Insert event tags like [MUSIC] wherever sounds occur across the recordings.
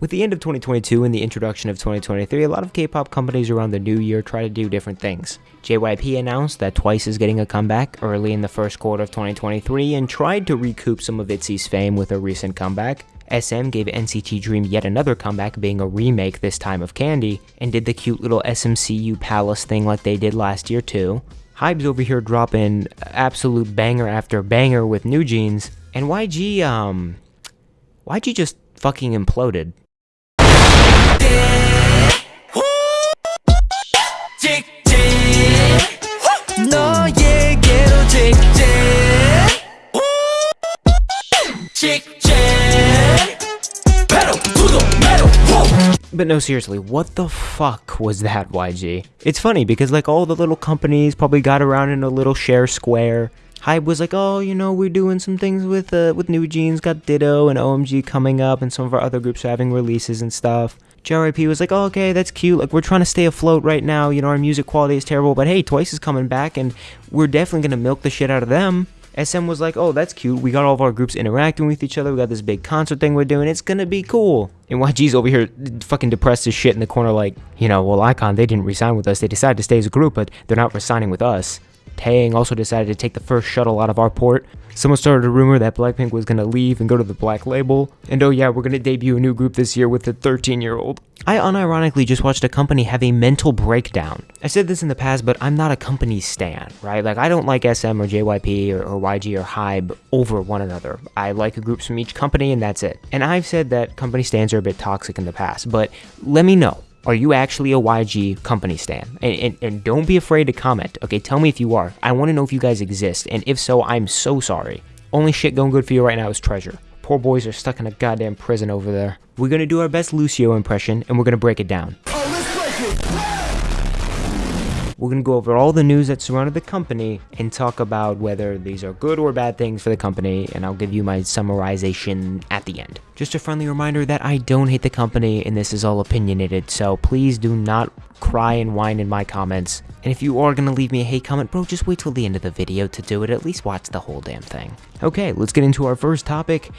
With the end of 2022 and the introduction of 2023, a lot of K-pop companies around the new year try to do different things. JYP announced that Twice is getting a comeback early in the first quarter of 2023 and tried to recoup some of ITZY's fame with a recent comeback. SM gave NCT Dream yet another comeback being a remake this time of Candy, and did the cute little SMCU Palace thing like they did last year too. Hybe's over here dropping absolute banger after banger with New Jeans, and YG, um, YG just fucking imploded. But no, seriously, what the fuck was that, YG? It's funny because like all the little companies probably got around in a little share square. Hybe was like, oh, you know, we're doing some things with uh, with New Jeans, got Ditto and OMG coming up, and some of our other groups are having releases and stuff. JYP was like, oh, okay, that's cute. Like, we're trying to stay afloat right now. You know, our music quality is terrible, but hey, Twice is coming back, and we're definitely gonna milk the shit out of them. SM was like, oh, that's cute. We got all of our groups interacting with each other. We got this big concert thing we're doing. It's gonna be cool. And YG's over here fucking depressed as shit in the corner, like, you know, well, iKON, they didn't resign with us. They decided to stay as a group, but they're not resigning with us. Taeyang also decided to take the first shuttle out of our port. Someone started a rumor that Blackpink was gonna leave and go to the black label. And oh yeah, we're gonna debut a new group this year with a 13 year old. I unironically just watched a company have a mental breakdown. I said this in the past, but I'm not a company stan, right? Like, I don't like SM or JYP or, or YG or Hybe over one another. I like groups from each company and that's it. And I've said that company stands are a bit toxic in the past, but let me know. Are you actually a YG company stan? And, and, and, don't be afraid to comment, okay? Tell me if you are. I want to know if you guys exist, and if so, I'm so sorry. Only shit going good for you right now is Treasure. Poor boys are stuck in a goddamn prison over there. We're gonna do our best Lucio impression, and we're gonna break it down. Oh, We're going to go over all the news that surrounded the company and talk about whether these are good or bad things for the company, and I'll give you my summarization at the end. Just a friendly reminder that I don't hate the company and this is all opinionated, so please do not cry and whine in my comments. And if you are going to leave me a hate comment, bro, just wait till the end of the video to do it. At least watch the whole damn thing. Okay, let's get into our first topic.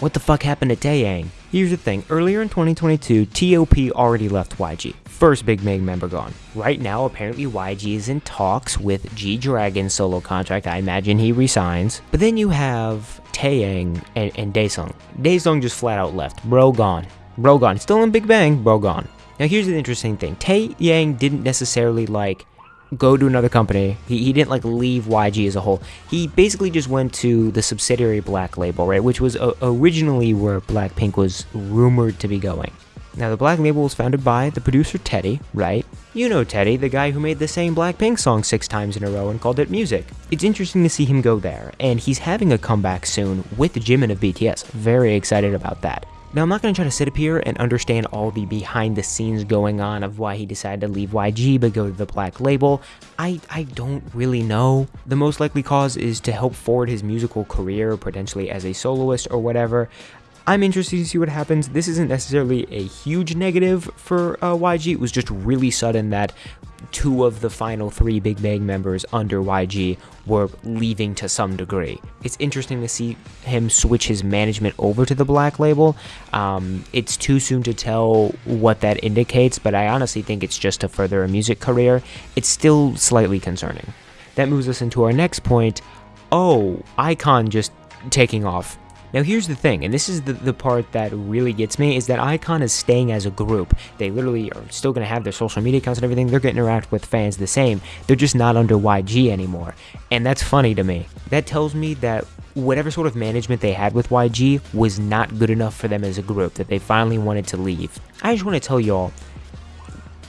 What the fuck happened to Taeyang? Here's the thing, earlier in 2022, TOP already left YG. First Big Bang member gone. Right now, apparently YG is in talks with G-Dragon's solo contract, I imagine he resigns. But then you have Taeyang and, and Daesung. Daesung just flat out left, bro gone. Bro gone, still in Big Bang, bro gone. Now here's the interesting thing, Taeyang didn't necessarily like go to another company. He, he didn't like leave YG as a whole. He basically just went to the subsidiary Black Label, right? Which was uh, originally where Blackpink was rumored to be going. Now, the Black Label was founded by the producer Teddy, right? You know Teddy, the guy who made the same Blackpink song six times in a row and called it music. It's interesting to see him go there, and he's having a comeback soon with Jimin of BTS. Very excited about that. Now, I'm not going to try to sit up here and understand all the behind the scenes going on of why he decided to leave YG but go to the black label. I, I don't really know. The most likely cause is to help forward his musical career, potentially as a soloist or whatever. I'm interested to see what happens. This isn't necessarily a huge negative for uh, YG. It was just really sudden that two of the final three Big Bang members under YG were leaving to some degree. It's interesting to see him switch his management over to the Black Label. Um, it's too soon to tell what that indicates, but I honestly think it's just to further a music career. It's still slightly concerning. That moves us into our next point. Oh, iKON just taking off now here's the thing, and this is the, the part that really gets me, is that iKON is staying as a group. They literally are still going to have their social media accounts and everything. They're going to interact with fans the same. They're just not under YG anymore. And that's funny to me. That tells me that whatever sort of management they had with YG was not good enough for them as a group, that they finally wanted to leave. I just want to tell y'all,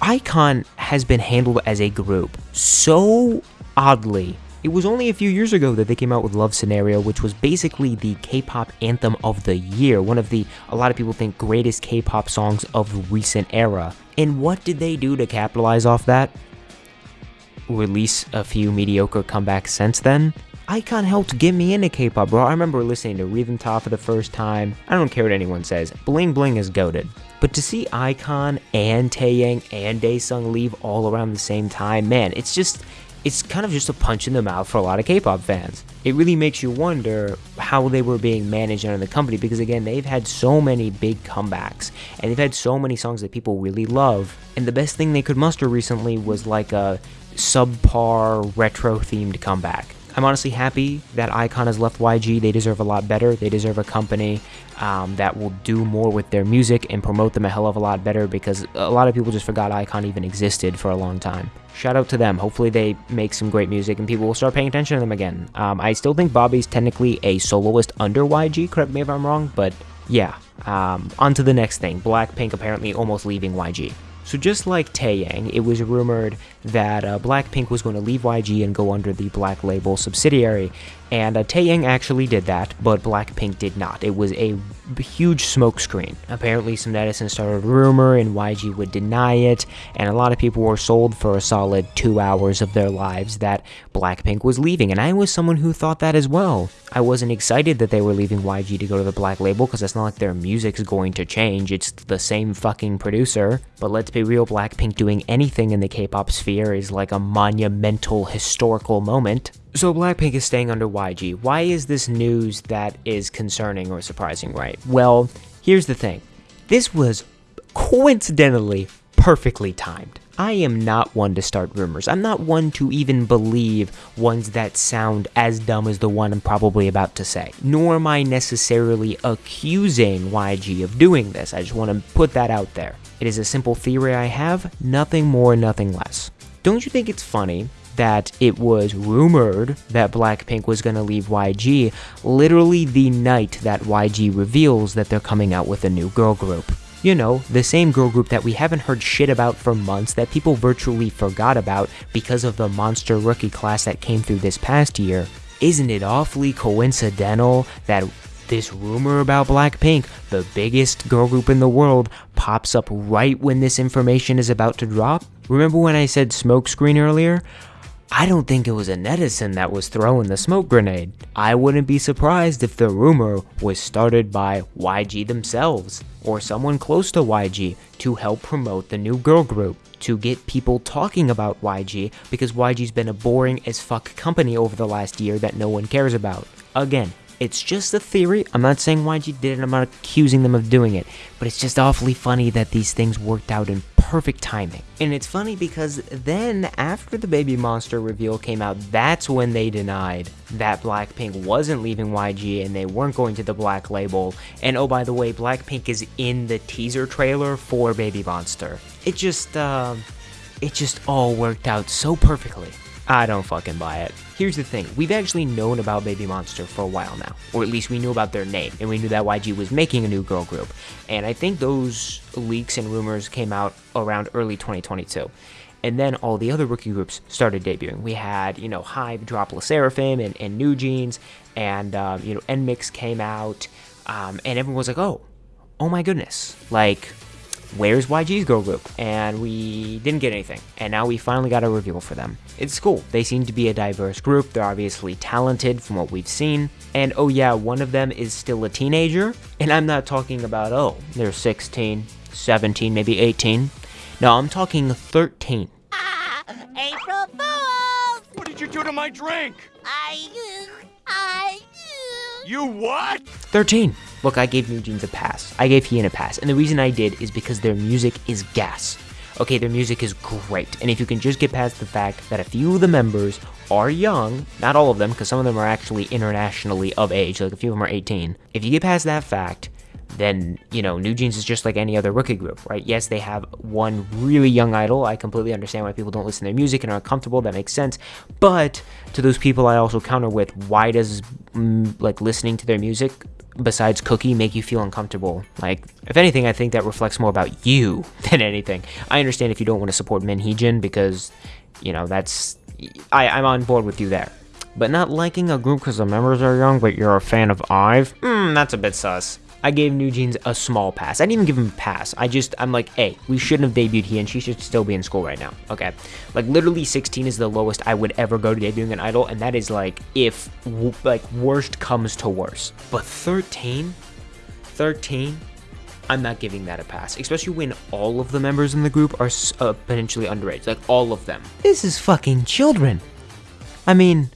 iKON has been handled as a group so oddly it was only a few years ago that they came out with Love Scenario, which was basically the K-pop anthem of the year, one of the, a lot of people think, greatest K-pop songs of recent era. And what did they do to capitalize off that? Release a few mediocre comebacks since then? iKON helped get me into K-pop, bro. I remember listening to Rhythm Ta for the first time. I don't care what anyone says. Bling Bling is goaded. But to see iKON and Taeyang and Daesung leave all around the same time, man, it's just it's kind of just a punch in the mouth for a lot of K-pop fans. It really makes you wonder how they were being managed under the company because again, they've had so many big comebacks and they've had so many songs that people really love. And the best thing they could muster recently was like a subpar retro themed comeback. I'm honestly happy that iKON has left YG. They deserve a lot better. They deserve a company um, that will do more with their music and promote them a hell of a lot better because a lot of people just forgot iKON even existed for a long time. Shout out to them. Hopefully, they make some great music and people will start paying attention to them again. Um, I still think Bobby's technically a soloist under YG. Correct me if I'm wrong, but yeah. Um, on to the next thing. Blackpink apparently almost leaving YG. So just like Taeyang, it was rumored that uh, Blackpink was going to leave YG and go under the Black Label subsidiary, and uh, Taeyang actually did that, but Blackpink did not. It was a huge smokescreen. Apparently, some netizens started a rumor, and YG would deny it, and a lot of people were sold for a solid two hours of their lives that Blackpink was leaving, and I was someone who thought that as well. I wasn't excited that they were leaving YG to go to the Black Label, because it's not like their music's going to change, it's the same fucking producer. But let's be real, Blackpink doing anything in the K-pop sphere is like a monumental historical moment. So Blackpink is staying under YG. Why is this news that is concerning or surprising, right? Well, here's the thing. This was coincidentally perfectly timed. I am not one to start rumors. I'm not one to even believe ones that sound as dumb as the one I'm probably about to say. Nor am I necessarily accusing YG of doing this. I just want to put that out there. It is a simple theory I have, nothing more, nothing less. Don't you think it's funny that it was rumored that Blackpink was going to leave YG literally the night that YG reveals that they're coming out with a new girl group. You know, the same girl group that we haven't heard shit about for months that people virtually forgot about because of the monster rookie class that came through this past year. Isn't it awfully coincidental that this rumor about Blackpink, the biggest girl group in the world, pops up right when this information is about to drop? Remember when I said smokescreen earlier? I don't think it was a netizen that was throwing the smoke grenade. I wouldn't be surprised if the rumor was started by YG themselves, or someone close to YG, to help promote the new girl group, to get people talking about YG, because YG's been a boring as fuck company over the last year that no one cares about. Again, it's just a theory. I'm not saying YG did it, I'm not accusing them of doing it, but it's just awfully funny that these things worked out in perfect timing. And it's funny because then, after the Baby Monster reveal came out, that's when they denied that Blackpink wasn't leaving YG and they weren't going to the Black Label. And oh, by the way, Blackpink is in the teaser trailer for Baby Monster. It just, uh, it just all worked out so perfectly. I don't fucking buy it. Here's the thing, we've actually known about Baby Monster for a while now, or at least we knew about their name, and we knew that YG was making a new girl group, and I think those leaks and rumors came out around early 2022. And then all the other rookie groups started debuting. We had, you know, Hybe drop LE SSERAFIM and, and New Jeans, and, um, you know, NMIXX came out, um, and everyone was like, oh, oh my goodness, like, where's YG's girl group? And we didn't get anything. And now we finally got a reveal for them. It's cool. They seem to be a diverse group. They're obviously talented from what we've seen. And oh yeah, one of them is still a teenager. And I'm not talking about, oh, they're 16, 17, maybe 18. No, I'm talking 13. Ah, April Fools! What did you do to my drink? I, I, You what? 13. Look, I gave New Jeans a pass. I gave Hyein a pass. And the reason I did is because their music is gas. Okay, their music is great. And if you can just get past the fact that a few of the members are young, not all of them, because some of them are actually internationally of age, like a few of them are 18. If you get past that fact, then, you know, New Jeans is just like any other rookie group, right? Yes, they have one really young idol. I completely understand why people don't listen to their music and are uncomfortable. That makes sense. But to those people, I also counter with why does, mm, like, listening to their music besides Cookie make you feel uncomfortable? Like, if anything, I think that reflects more about you [LAUGHS] than anything. I understand if you don't want to support Min Hee-jin because, you know, that's. I, I'm on board with you there. But not liking a group because the members are young, but you're a fan of IVE? Hmm, that's a bit sus. I gave New Jeans a small pass. I didn't even give him a pass. I just, I'm like, hey, we shouldn't have debuted here, and she should still be in school right now. Okay. Like, literally 16 is the lowest I would ever go to debuting an idol, and that is like, if, like, worst comes to worst. But 13? 13? I'm not giving that a pass, especially when all of the members in the group are uh, potentially underage. Like, all of them. This is fucking children. I mean,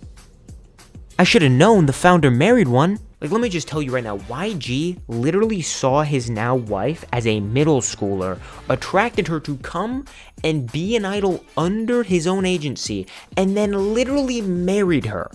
I should have known the founder married one. Like, let me just tell you right now, YG literally saw his now wife as a middle schooler, attracted her to come and be an idol under his own agency, and then literally married her.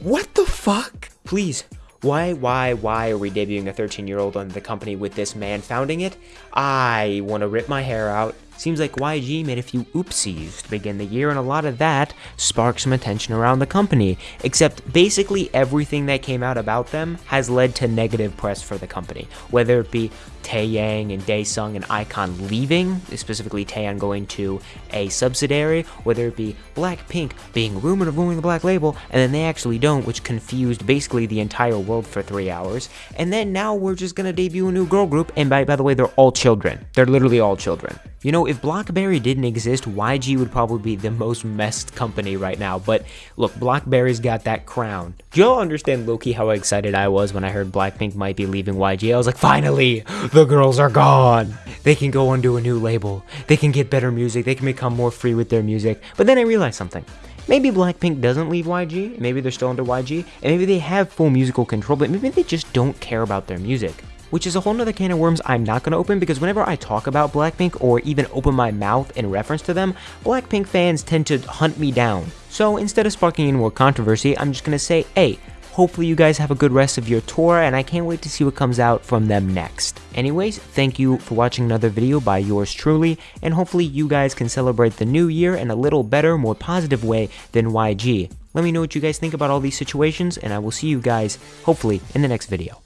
What the fuck? Please, why, why, why are we debuting a 13 year old under the company with this man founding it? I want to rip my hair out. Seems like YG made a few oopsies to begin the year, and a lot of that sparked some attention around the company. Except basically everything that came out about them has led to negative press for the company, whether it be Taeyang and Daesung and iKON leaving, specifically Taeyang going to a subsidiary, whether it be Blackpink being rumored of ruining the Black Label, and then they actually don't, which confused basically the entire world for three hours. And then now we're just gonna debut a new girl group, and by, by the way, they're all children. They're literally all children. You know, if Blockberry didn't exist, YG would probably be the most messed company right now. But look, Blockberry's got that crown. Do y'all understand, Loki, how excited I was when I heard Blackpink might be leaving YG? I was like, finally, the girls are gone. They can go onto a new label. They can get better music. They can become more free with their music. But then I realized something. Maybe Blackpink doesn't leave YG, maybe they're still under YG, and maybe they have full musical control, but maybe they just don't care about their music which is a whole nother can of worms I'm not going to open because whenever I talk about Blackpink or even open my mouth in reference to them, Blackpink fans tend to hunt me down. So instead of sparking any more controversy, I'm just going to say, hey, hopefully you guys have a good rest of your tour and I can't wait to see what comes out from them next. Anyways, thank you for watching another video by yours truly, and hopefully you guys can celebrate the new year in a little better, more positive way than YG. Let me know what you guys think about all these situations, and I will see you guys, hopefully, in the next video.